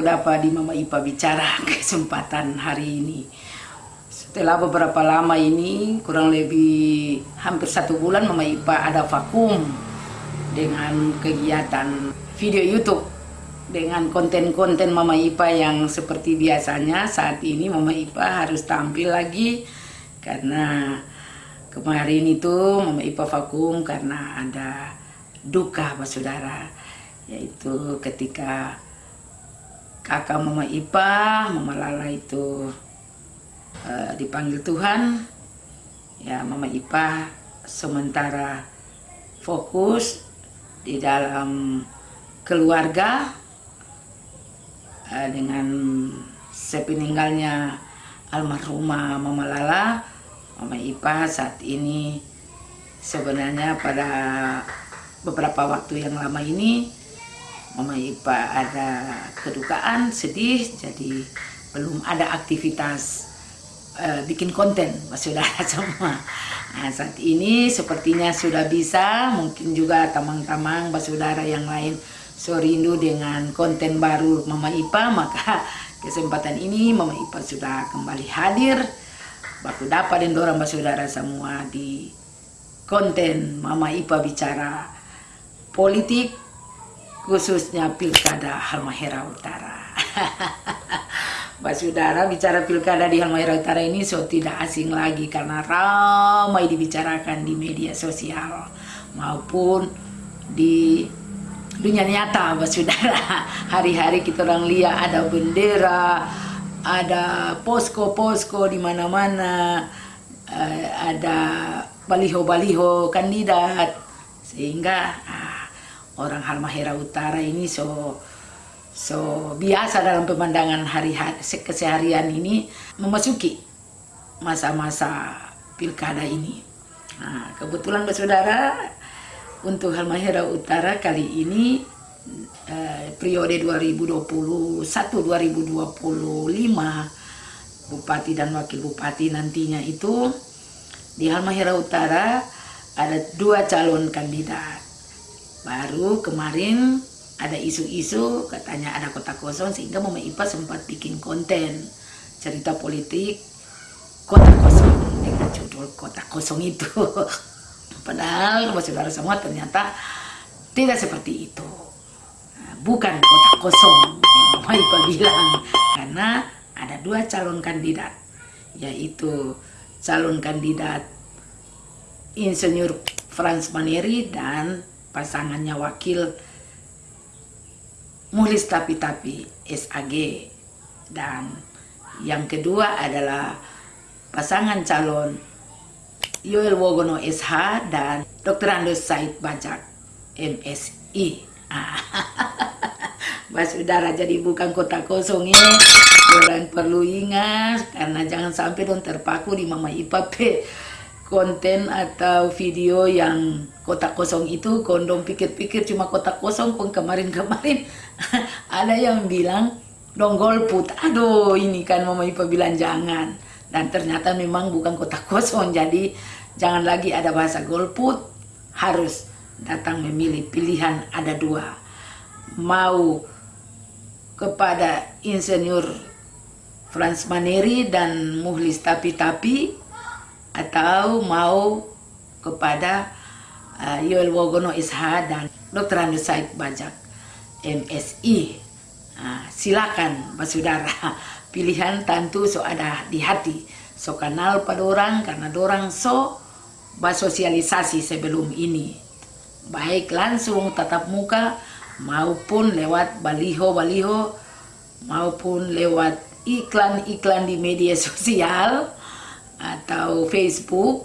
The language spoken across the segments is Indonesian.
baku dapat di Mama Ipa bicara kesempatan hari ini. Setelah beberapa lama ini, kurang lebih hampir satu bulan Mama Ipa ada vakum dengan kegiatan video YouTube dengan konten-konten Mama Ipa yang seperti biasanya saat ini Mama Ipa harus tampil lagi karena kemarin itu Mama Ipa vakum karena ada duka Pak Saudara yaitu ketika kakak Mama Ipa, Mama Lala itu uh, dipanggil Tuhan. Ya Mama Ipa sementara fokus di dalam keluarga uh, dengan sepeninggalnya almarhumah Mama Lala. Mama Ipa saat ini sebenarnya pada beberapa waktu yang lama ini ada kedukaan sedih jadi belum ada aktivitas uh, bikin konten mas saudara semua. Nah, saat ini sepertinya sudah bisa mungkin juga tamang-tamang mas saudara yang lain so dengan konten baru Mama Ipa maka kesempatan ini Mama Ipa sudah kembali hadir. Baku dapat dan dorong mas saudara semua di konten Mama Ipa bicara politik khususnya pilkada Halmahera Utara Mbak Saudara bicara pilkada di Halmahera Utara ini so tidak asing lagi karena ramai dibicarakan di media sosial maupun di dunia nyata Mbak Saudara. Hari-hari kita orang lihat ada bendera, ada posko-posko di mana-mana, eh, ada baliho-baliho kandidat sehingga ah, orang Halmahera Utara ini so So biasa dalam pemandangan hari-hari keseharian ini memasuki masa-masa pilkada ini. Nah, kebetulan saudara untuk Halmahera Utara kali ini eh, periode 2021-2025 bupati dan wakil bupati nantinya itu di Halmahera Utara ada dua calon kandidat. Baru kemarin ada isu-isu katanya ada kota kosong sehingga Mama Ipa sempat bikin konten cerita politik kota kosong dengan judul kota kosong itu. Padahal saudara semua ternyata tidak seperti itu. Bukan kota kosong Mama Ipa bilang. Karena ada dua calon kandidat yaitu calon kandidat Insinyur Franz Maneri dan pasangannya wakil. Mulis Tapi-Tapi SAG dan yang kedua adalah pasangan calon Yoel Wogono SH dan Dr. Andos Said Bajak MSI Mbak Saudara jadi bukan kota kosong ini orang perlu ingat karena jangan sampai dong terpaku di Mama Ipa konten atau video yang kotak kosong itu kondom pikir-pikir cuma kotak kosong pun kemarin-kemarin. Ada yang bilang dong golput aduh ini kan mama ipa bilang jangan. Dan ternyata memang bukan kotak kosong jadi jangan lagi ada bahasa golput harus datang memilih pilihan ada dua. Mau kepada insinyur Franz Maneri dan Muhlis Tapi-Tapi atau mau kepada uh, Yoel Wogono Isha dan Dr. Andrew Said Bajak MSI uh, silakan Pak Saudara. Pilihan tentu so ada di hati. So kenal pada orang karena orang so bersosialisasi sebelum ini. Baik langsung tatap muka maupun lewat baliho-baliho maupun lewat iklan-iklan di media sosial atau Facebook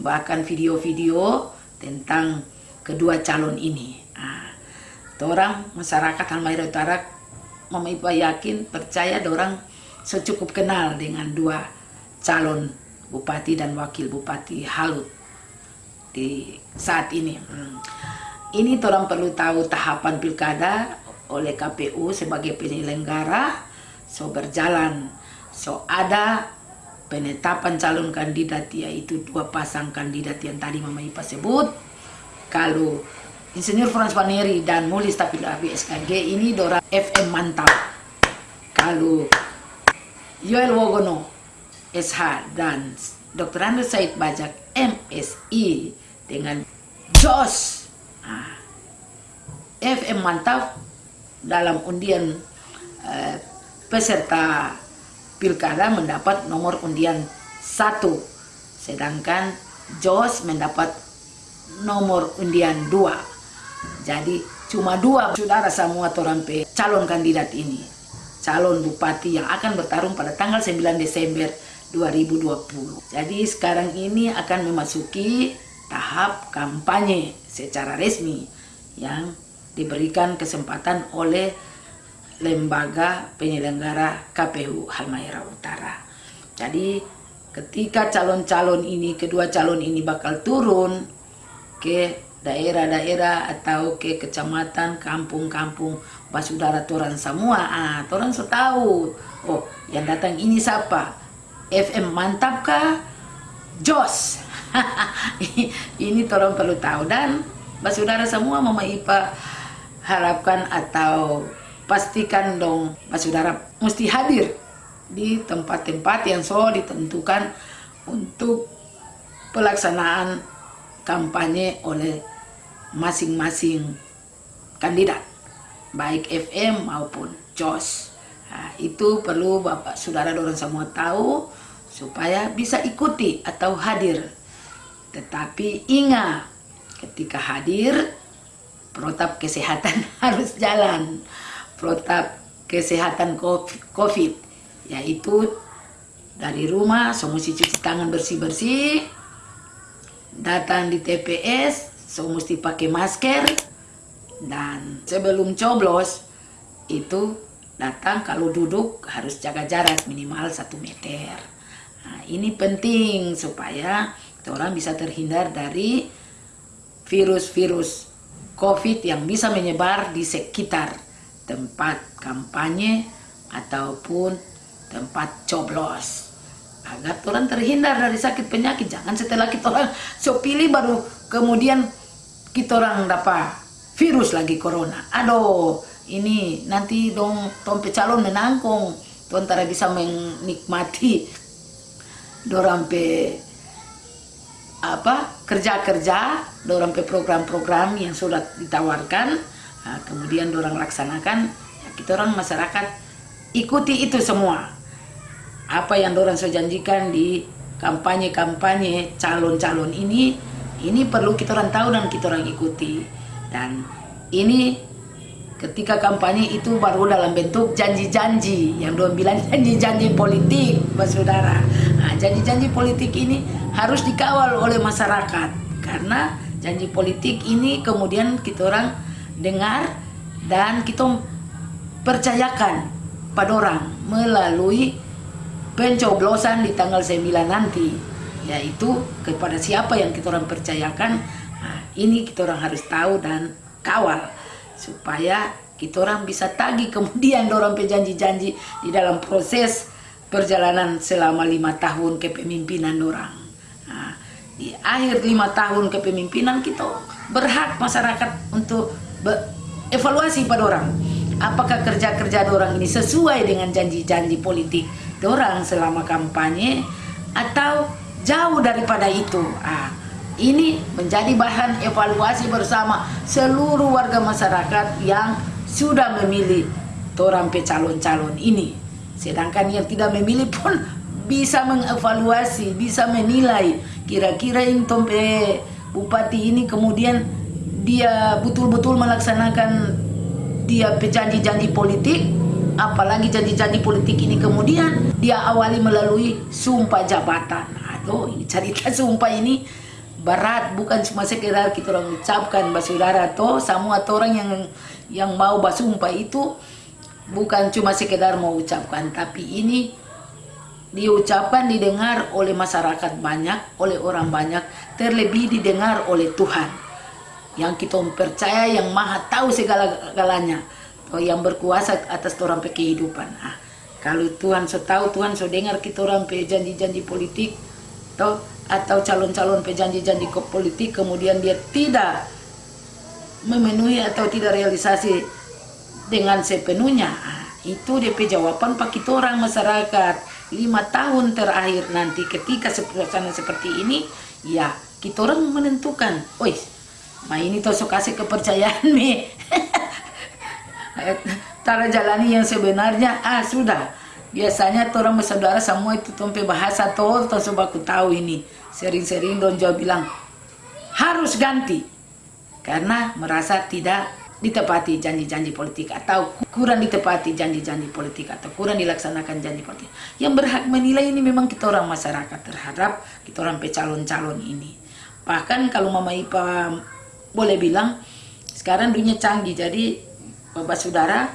bahkan video-video tentang kedua calon ini. Nah, orang masyarakat Halmahera Utara Ipa yakin percaya orang secukup kenal dengan dua calon bupati dan wakil bupati Halut di saat ini. Hmm. Ini orang perlu tahu tahapan pilkada oleh KPU sebagai penyelenggara so berjalan so ada penetapan calon kandidat yaitu dua pasang kandidat yang tadi Mama Ipa sebut. Kalau Insinyur Frans Paneri dan Mulis Tapi SKG ini Dora FM mantap. Kalau Yoel Wogono SH dan Dr. Andrew Said Bajak MSI dengan JOS. Nah, FM mantap dalam undian eh, peserta pilkada mendapat nomor undian satu sedangkan JOS mendapat nomor undian dua jadi cuma dua saudara semua torampe calon kandidat ini calon bupati yang akan bertarung pada tanggal 9 Desember 2020. Jadi sekarang ini akan memasuki tahap kampanye secara resmi yang diberikan kesempatan oleh lembaga penyelenggara KPU Halmahera Utara. Jadi ketika calon-calon ini, kedua calon ini bakal turun ke daerah-daerah atau ke kecamatan, kampung-kampung basudara toran semua. Ah, toran so tahu. Oh, yang datang ini siapa? FM mantap kah? Jos. ini tolong perlu tahu dan basudara semua Mama Ipa harapkan atau pastikan dong basudara mesti hadir di tempat-tempat yang so ditentukan untuk pelaksanaan kampanye oleh masing-masing kandidat baik FM maupun JOS nah, itu perlu Bapak Saudara dorong semua tahu supaya bisa ikuti atau hadir. Tetapi ingat ketika hadir protap kesehatan harus jalan protap kesehatan COVID yaitu dari rumah semua cuci tangan bersih-bersih datang di TPS so mesti pakai masker dan sebelum coblos itu datang kalau duduk harus jaga jarak minimal satu meter. Nah, ini penting supaya orang bisa terhindar dari virus-virus covid yang bisa menyebar di sekitar tempat kampanye ataupun tempat coblos. Agar orang terhindar dari sakit penyakit jangan setelah kita orang so pilih baru kemudian kita orang dapat virus lagi corona. Aduh, ini nanti dong tompe calon menangkung, tuan tara bisa menikmati dorang pe apa kerja-kerja, dorang pe program-program yang sudah ditawarkan, nah, kemudian dorang laksanakan, ya kita orang masyarakat ikuti itu semua. Apa yang dorang sudah janjikan di kampanye-kampanye calon-calon ini ini perlu kita orang tahu dan kita orang ikuti. Dan ini ketika kampanye itu baru dalam bentuk janji-janji yang dua bilang janji-janji politik, saudara. Nah, janji-janji politik ini harus dikawal oleh masyarakat karena janji politik ini kemudian kita orang dengar dan kita percayakan pada orang melalui pencoblosan di tanggal 9 nanti yaitu kepada siapa yang kita orang percayakan. Nah, ini kita orang harus tahu dan kawal supaya kita orang bisa tagih kemudian dorong janji-janji di dalam proses perjalanan selama lima tahun kepemimpinan orang. Nah, di akhir lima tahun kepemimpinan kita berhak masyarakat untuk evaluasi pada orang apakah kerja-kerja orang ini sesuai dengan janji-janji politik orang selama kampanye atau jauh daripada itu. Ah, ini menjadi bahan evaluasi bersama seluruh warga masyarakat yang sudah memilih torampe calon-calon ini. Sedangkan yang tidak memilih pun bisa mengevaluasi, bisa menilai kira-kira ini tompe bupati ini kemudian dia betul-betul melaksanakan dia janji-janji politik apalagi janji-janji politik ini kemudian dia awali melalui sumpah jabatan. Oh ini cerita sumpah ini berat bukan cuma sekedar kita orang ucapkan basudara toh semua orang yang yang mau basumpah itu bukan cuma sekedar mau ucapkan tapi ini diucapkan didengar oleh masyarakat banyak oleh orang banyak terlebih didengar oleh Tuhan yang kita percaya yang maha tahu segala-galanya. Oh, yang berkuasa atas orang kehidupan. Ah, kalau Tuhan so tahu Tuhan so dengar kita orang janji-janji politik toh atau calon-calon pejanji-janji politik kemudian dia tidak memenuhi atau tidak realisasi dengan sepenuhnya. Itu DP jawaban pak kita orang masyarakat. Lima tahun terakhir nanti ketika suasana seperti ini ya kita orang menentukan oi ma ini tosok kasih kepercayaan nih. Cara jalani yang sebenarnya. Ah sudah. Biasanya orang bersaudara semua itu tompe bahasa tuh toh aku tahu ini. Sering-sering don jawab bilang harus ganti. Karena merasa tidak ditepati janji-janji politik atau kurang ditepati janji-janji politik atau kurang dilaksanakan janji politik. Yang berhak menilai ini memang kita orang masyarakat terhadap kita orang pecalon-calon ini. Bahkan kalau Mama Ipa boleh bilang sekarang dunia canggih. Jadi Bapak Saudara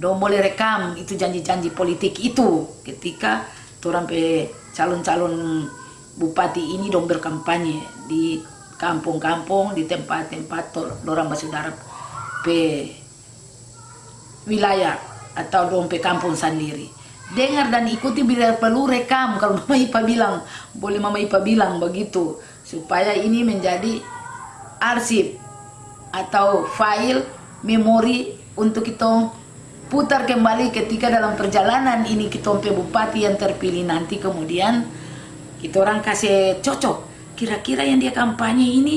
dong boleh rekam itu janji-janji politik itu. Ketika orang pe calon-calon bupati ini dong berkampanye di kampung-kampung di tempat-tempat orang bersaudara pe wilayah atau dompe kampung sendiri. Dengar dan ikuti bila perlu rekam. Kalau Mama Ipa bilang boleh Mama Ipa bilang begitu. Supaya ini menjadi arsip atau file memori untuk kita putar kembali ketika dalam perjalanan ini kita bupati yang terpilih nanti kemudian kita orang kasih cocok. Kira-kira yang dia kampanye ini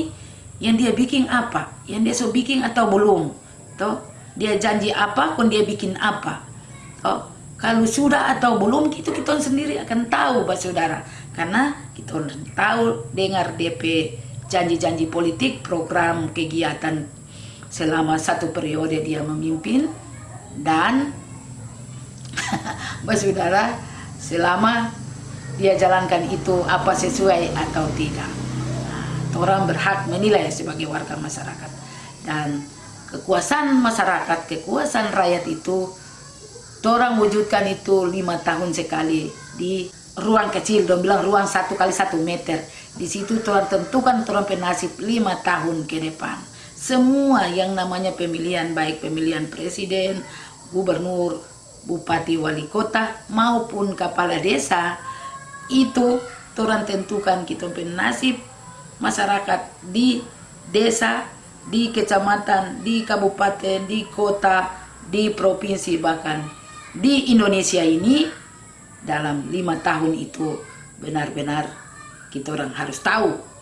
yang dia bikin apa? Yang dia so bikin atau belum? Toh dia janji apa kon dia bikin apa. Toh kalau sudah atau belum itu kita sendiri akan tahu Pak Saudara. Karena kita tahu dengar DP janji-janji politik program kegiatan selama satu periode dia memimpin dan Pak Saudara selama dia jalankan itu apa sesuai atau tidak. Nah, orang berhak menilai sebagai warga masyarakat dan kekuasaan masyarakat, kekuasaan rakyat itu orang wujudkan itu lima tahun sekali di ruang kecil, dong bilang ruang satu kali satu meter. Di situ orang tentukan orang penasib lima tahun ke depan. Semua yang namanya pemilihan, baik pemilihan presiden, gubernur, bupati, wali kota, maupun kepala desa, itu Tuhan tentukan kita nasib masyarakat di desa, di kecamatan, di kabupaten, di kota, di provinsi bahkan di Indonesia ini dalam lima tahun itu benar-benar kita orang harus tahu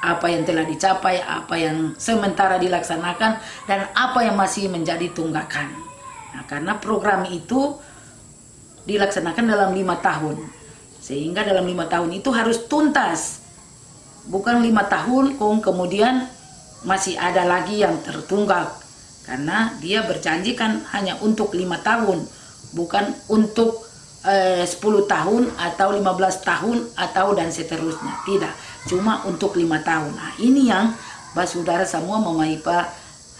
apa yang telah dicapai, apa yang sementara dilaksanakan, dan apa yang masih menjadi tunggakan. Nah, karena program itu dilaksanakan dalam lima tahun. Sehingga dalam lima tahun itu harus tuntas. Bukan lima tahun, kemudian masih ada lagi yang tertunggak. Karena dia berjanji kan hanya untuk lima tahun, bukan untuk eh, 10 tahun atau 15 tahun atau dan seterusnya. Tidak, cuma untuk lima tahun. Nah ini yang saudara semua memaipa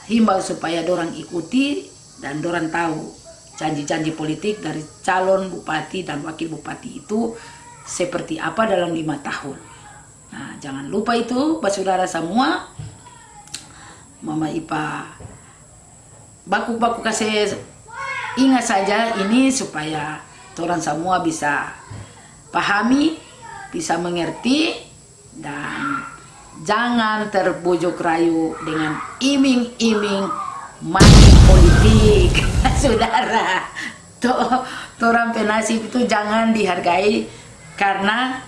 himbau supaya dorang ikuti dan dorang tahu janji-janji politik dari calon bupati dan wakil bupati itu seperti apa dalam lima tahun. Nah, jangan lupa itu, saudara semua, Mama Ipa, baku-baku kasih ingat saja ini supaya orang semua bisa pahami, bisa mengerti, dan jangan terbujuk rayu dengan iming-iming money politik. Saudara orang penasib itu jangan dihargai karena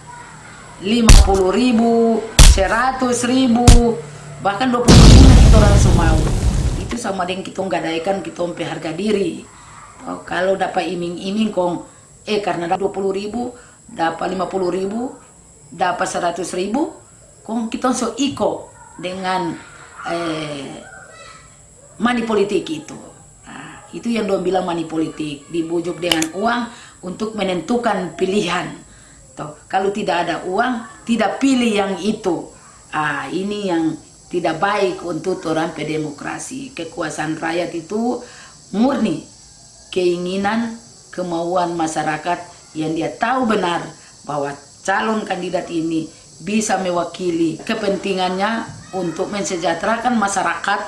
50 ribu 100 ribu bahkan 20 ribu kita orang semau itu sama dengan kita gadaikan kita umpe harga diri. Oh, kalau dapat iming-iming kong eh karena 20 ribu dapat 50 ribu dapat 100 ribu kong kita so iko dengan eh, money politik itu. Nah, itu yang dong bilang money politik, dibujuk dengan uang untuk menentukan pilihan. Tuh, kalau tidak ada uang, tidak pilih yang itu. Ah, ini yang tidak baik untuk orang pedemokrasi. Kekuasaan rakyat itu murni keinginan, kemauan masyarakat yang dia tahu benar bahwa calon kandidat ini bisa mewakili kepentingannya untuk mensejahterakan masyarakat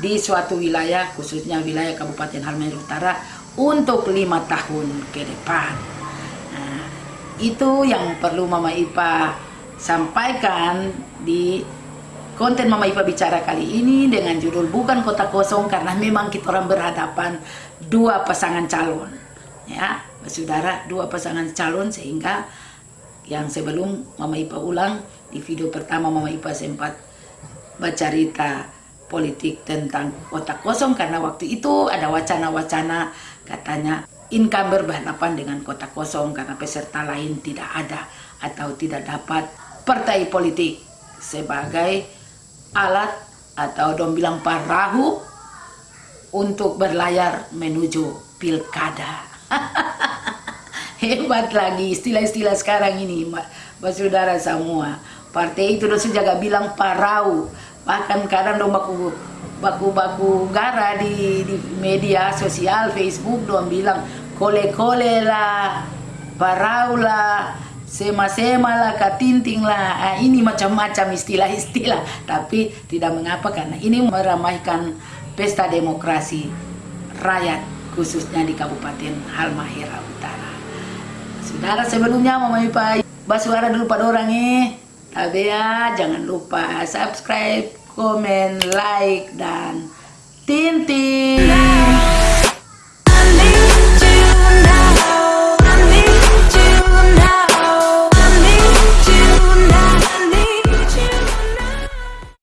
di suatu wilayah, khususnya wilayah Kabupaten Halmahera Utara, untuk lima tahun ke depan. Nah, itu yang perlu Mama Ipa sampaikan di konten Mama Ipa bicara kali ini dengan judul bukan kota kosong karena memang kita orang berhadapan dua pasangan calon ya saudara dua pasangan calon sehingga yang sebelum Mama Ipa ulang di video pertama Mama Ipa sempat bercerita politik tentang kota kosong karena waktu itu ada wacana-wacana katanya incumbent berhadapan dengan kota kosong karena peserta lain tidak ada atau tidak dapat partai politik sebagai alat atau dong bilang perahu untuk berlayar menuju pilkada. Hebat lagi istilah-istilah sekarang ini, Mbak Saudara semua. Partai itu dosa jaga bilang parau. Bahkan kadang dong baku baku-baku gara di, di media sosial Facebook dong bilang kole-kole lah, parau lah, sema-sema lah, katinting lah, ah, ini macam-macam istilah-istilah. Tapi tidak mengapa karena ini meramaikan pesta demokrasi rakyat khususnya di Kabupaten Halmahera Utara. Saudara sebelumnya Mama Ipa basuara dulu pada orang eh. Tapi ya jangan lupa subscribe, komen, like, dan tintin.